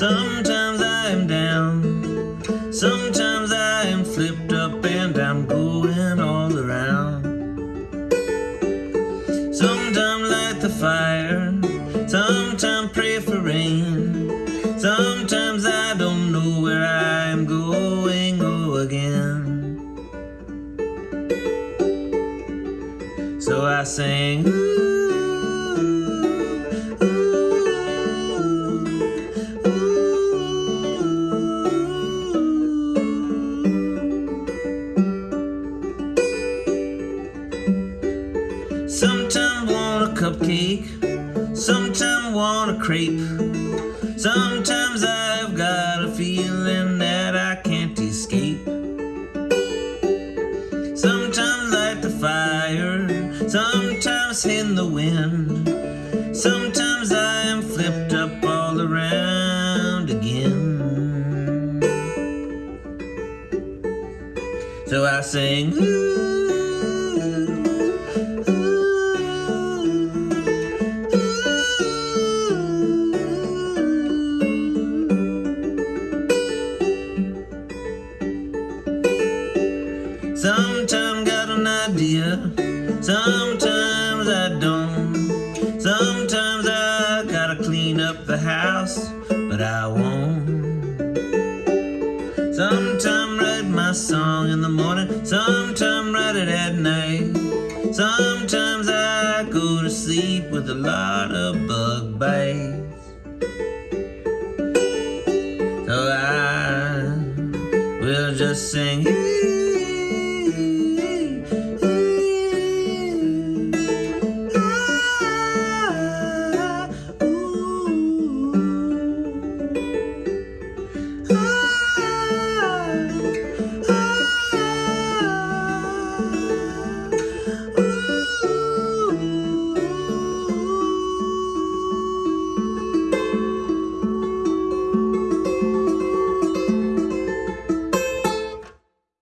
Sometimes I am down, sometimes I am flipped up and I'm going all around. Sometimes light the fire, sometimes pray for rain. Sometimes I don't know where I'm going go again. So I sing. Sometimes want a cupcake, sometimes want a crepe. Sometimes I've got a feeling that I can't escape. Sometimes light the fire, sometimes in the wind. Sometimes I am flipped up all around again. So I sing. Ooh. Sometimes got an idea, sometimes I don't. Sometimes I gotta clean up the house, but I won't. Sometimes write my song in the morning, sometimes write it at night. Sometimes I go to sleep with a lot of bug bites. So I will just sing.